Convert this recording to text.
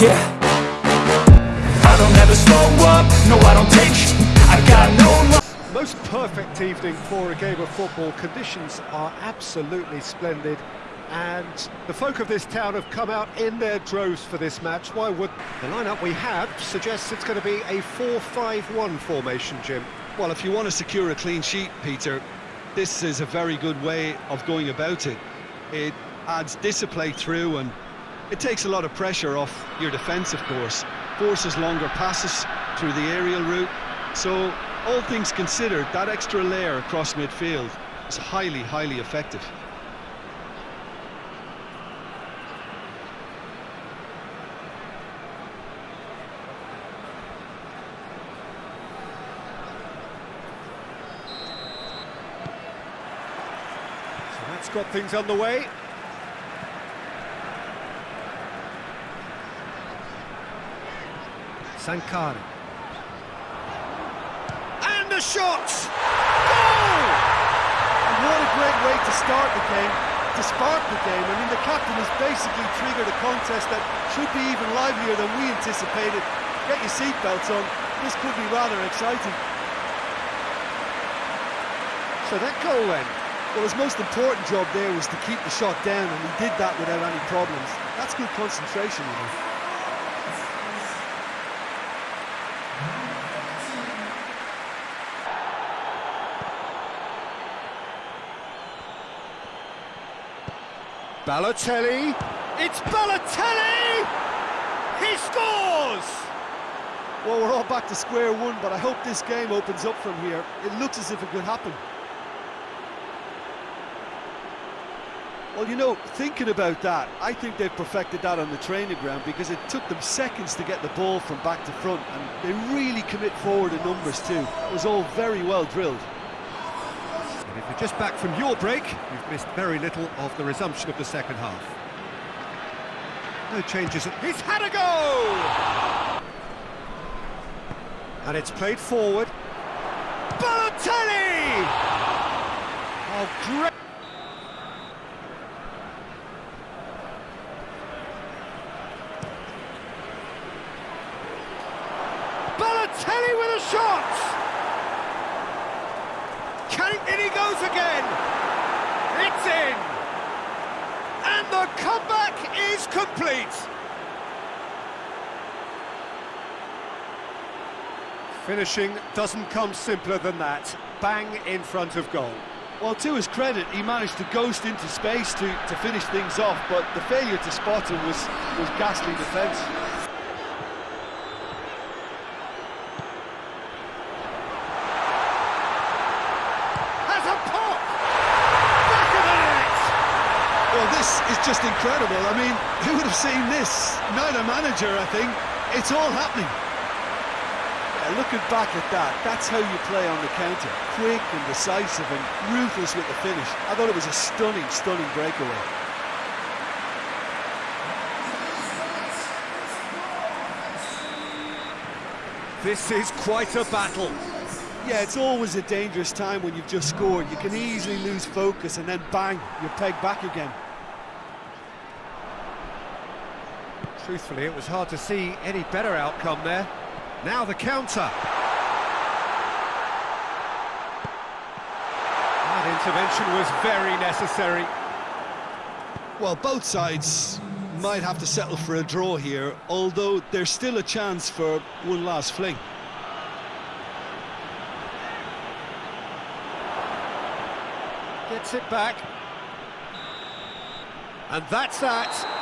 Yeah I don't ever slow up, no I don't take sh I got no Most perfect evening for a game of football. Conditions are absolutely splendid. And the folk of this town have come out in their droves for this match. Why would the lineup we have suggests it's going to be a 4-5-1 formation, Jim? Well, if you want to secure a clean sheet, Peter, this is a very good way of going about it. It adds discipline through and it takes a lot of pressure off your defence, of course. Forces longer passes through the aerial route. So, all things considered, that extra layer across midfield is highly, highly effective. That's got things on way. And the shot! Goal! And what a great way to start the game, to spark the game. I mean, the captain has basically triggered a contest that should be even livelier than we anticipated. Get your seatbelts on, this could be rather exciting. So that goal then. Well, his most important job there was to keep the shot down, and he did that without any problems. That's good concentration, you know. Balotelli. It's Balotelli! He scores! Well, we're all back to square one, but I hope this game opens up from here. It looks as if it could happen. Well, you know, thinking about that, I think they've perfected that on the training ground because it took them seconds to get the ball from back to front, and they really commit forward in numbers too. It was all very well drilled. And if you're just back from your break, you've missed very little of the resumption of the second half. No changes. He's had a go! And it's played forward. Balotelli! Oh, great! Balotelli with a shot! Can in he goes again! It's in! And the comeback is complete! Finishing doesn't come simpler than that. Bang in front of goal. Well, to his credit, he managed to ghost into space to, to finish things off, but the failure to spot him was, was ghastly defence. Has a pop! Back of the net! Well, this is just incredible. I mean, who would have seen this? Neither manager, I think. It's all happening. Yeah, looking back at that, that's how you play on the counter. Quick and decisive and ruthless with the finish. I thought it was a stunning, stunning breakaway. This is quite a battle. Yeah, it's always a dangerous time when you've just scored. You can easily lose focus and then bang, you're pegged back again. Truthfully, it was hard to see any better outcome there. Now the counter. That intervention was very necessary. Well, both sides might have to settle for a draw here, although there's still a chance for one last fling. Gets it back. And that's that.